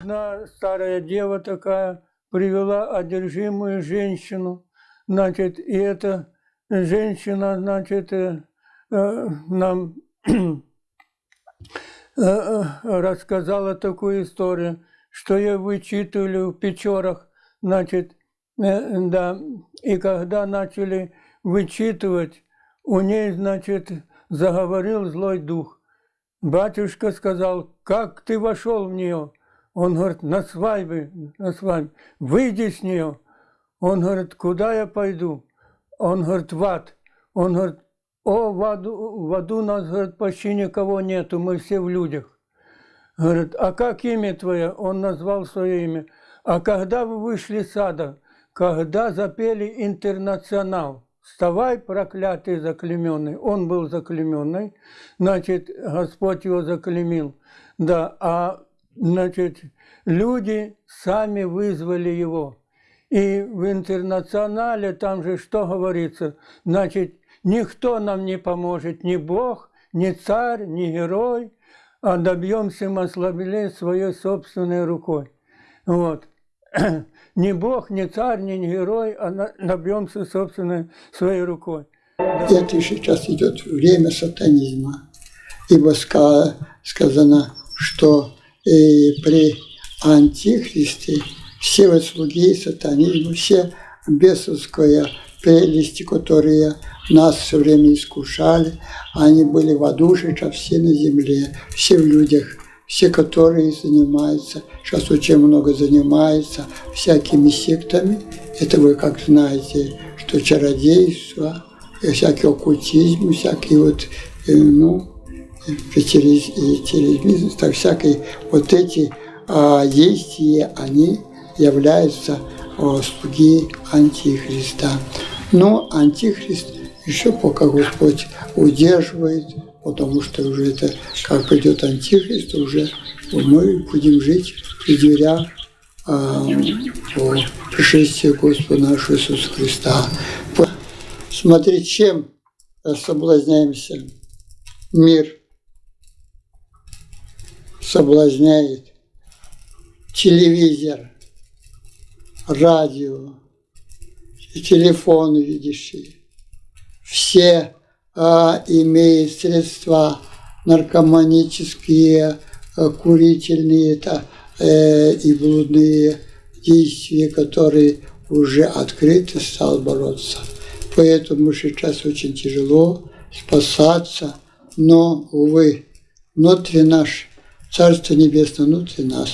Одна старая дева такая привела одержимую женщину, значит, и эта женщина, значит, э, э, нам э, рассказала такую историю, что я вычитывали в Печорах, значит, да, и когда начали вычитывать, у ней, значит, заговорил злой дух. Батюшка сказал, как ты вошел в нее? Он говорит, на свадьбе, на свадьбе, выйди с нее. Он говорит, куда я пойду? Он говорит, в ад. Он говорит, о, в аду, в аду нас, говорит, почти никого нету, мы все в людях. Говорит, а как имя твое? Он назвал свое имя. А когда вы вышли с ада, когда запели «Интернационал», «Вставай, проклятый заклеменный», он был заклеменный, значит, Господь его заклемил, да, а, значит, люди сами вызвали его. И в «Интернационале» там же что говорится, значит, никто нам не поможет, ни Бог, ни царь, ни герой, а добьемся мы ослабления своей собственной рукой. Вот. Ни Бог, ни царь, ни герой, а добьемся собственной своей рукой. Это сейчас идет время сатанизма, ибо сказано, что и при антихристе все вот слуги сатанизма, все бесовская прелести, которые нас все время искушали, они были в аду, сейчас все на земле, все в людях, все, которые занимаются, сейчас очень много занимаются всякими сектами. Это вы как знаете, что чародейство, всякий оккультизм, всякие вот, э, фетилизм, так всякие вот эти а, действия, они являются а, слуги Антихриста. Но Антихрист еще пока Господь удерживает, потому что уже это, как придет Антихрист, уже мы будем жить при дверях а, по пришествию Господа нашего Иисуса Христа. Смотри, чем соблазняемся. Мир соблазняет телевизор, радио, телефон видящий все а, имеют средства наркоманические, а, курительные это, э, и блудные действия, которые уже открыто стал бороться. Поэтому сейчас очень тяжело спасаться, но, увы, внутри наш, Царство Небесное внутри нас.